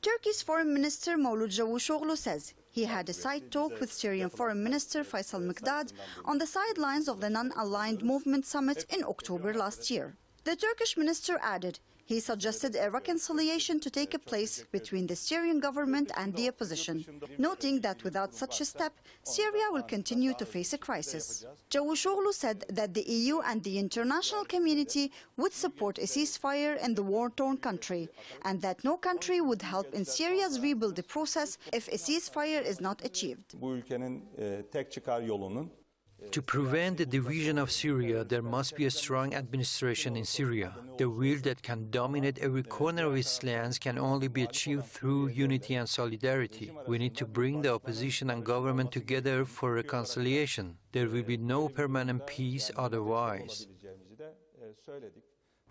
Turkey's Foreign Minister Mevlut Cavusoglu says he had a side talk with Syrian Foreign Minister Faisal Mikdad on the sidelines of the non-aligned movement summit in October last year. The Turkish minister added he suggested a reconciliation to take place between the Syrian government and the opposition, noting that without such a step, Syria will continue to face a crisis. Cavusoglu said that the EU and the international community would support a ceasefire in the war-torn country, and that no country would help in Syria's rebuilding process if a ceasefire is not achieved. To prevent the division of Syria, there must be a strong administration in Syria. The will that can dominate every corner of its lands can only be achieved through unity and solidarity. We need to bring the opposition and government together for reconciliation. There will be no permanent peace otherwise.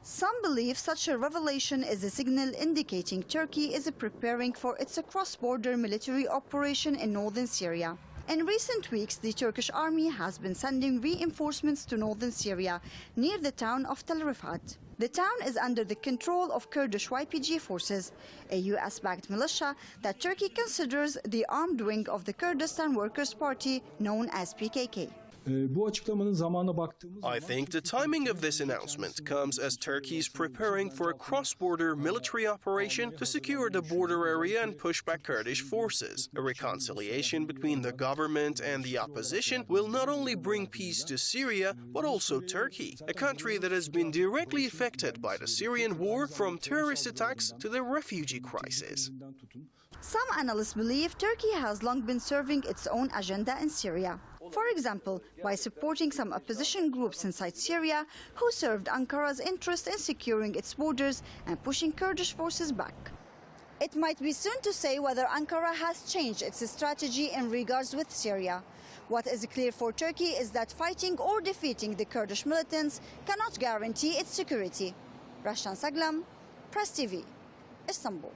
Some believe such a revelation is a signal indicating Turkey is preparing for its cross-border military operation in northern Syria. In recent weeks, the Turkish army has been sending reinforcements to northern Syria, near the town of Tel Rifat. The town is under the control of Kurdish YPG forces, a US-backed militia that Turkey considers the armed wing of the Kurdistan Workers' Party known as PKK. Ee, Bu açıklamanın zamanına baktığımız I think the timing of this announcement comes as Turkey is preparing for a cross-border military operation to secure the border area and push back Kurdish forces. A reconciliation between the government and the opposition will not only bring peace to Syria, but also Turkey, a country that has been directly affected by the Syrian war from terrorist attacks to the refugee crisis. Some analysts believe Turkey has long been serving its own agenda in Syria. For example, by supporting some opposition groups inside Syria who served Ankara's interest in securing its borders and pushing Kurdish forces back. It might be soon to say whether Ankara has changed its strategy in regards with Syria. What is clear for Turkey is that fighting or defeating the Kurdish militants cannot guarantee its security. Rashtan Saglam, Press TV, Istanbul.